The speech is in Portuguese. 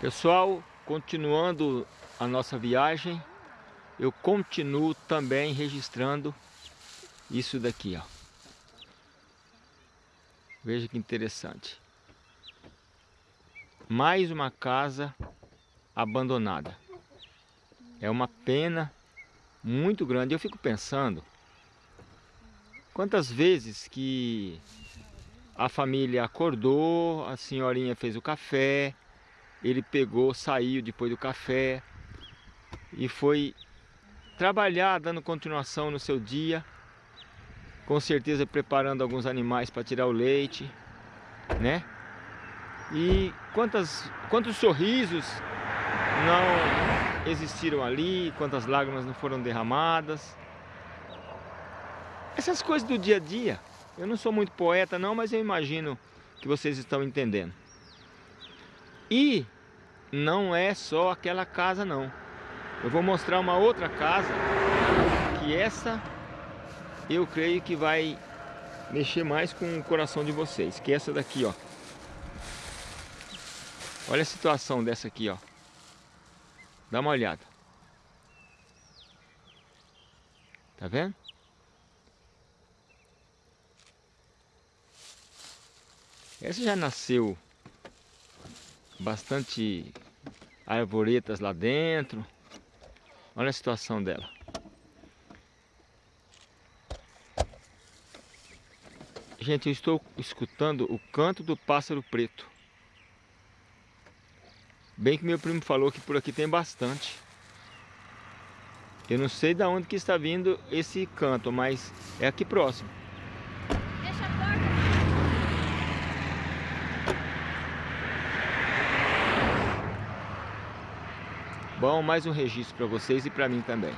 Pessoal, continuando a nossa viagem, eu continuo também registrando isso daqui, ó. Veja que interessante. Mais uma casa abandonada. É uma pena muito grande. Eu fico pensando quantas vezes que a família acordou, a senhorinha fez o café, ele pegou, saiu depois do café e foi trabalhar, dando continuação no seu dia, com certeza preparando alguns animais para tirar o leite, né? E quantas, quantos sorrisos não existiram ali, quantas lágrimas não foram derramadas. Essas coisas do dia a dia, eu não sou muito poeta não, mas eu imagino que vocês estão entendendo. E não é só aquela casa não. Eu vou mostrar uma outra casa que essa eu creio que vai mexer mais com o coração de vocês, que é essa daqui, ó. Olha a situação dessa aqui, ó. Dá uma olhada. Tá vendo? Essa já nasceu bastante arvoretas lá dentro. Olha a situação dela. Gente, eu estou escutando o canto do pássaro preto. Bem que meu primo falou que por aqui tem bastante. Eu não sei de onde que está vindo esse canto, mas é aqui próximo. Bom, mais um registro para vocês e para mim também.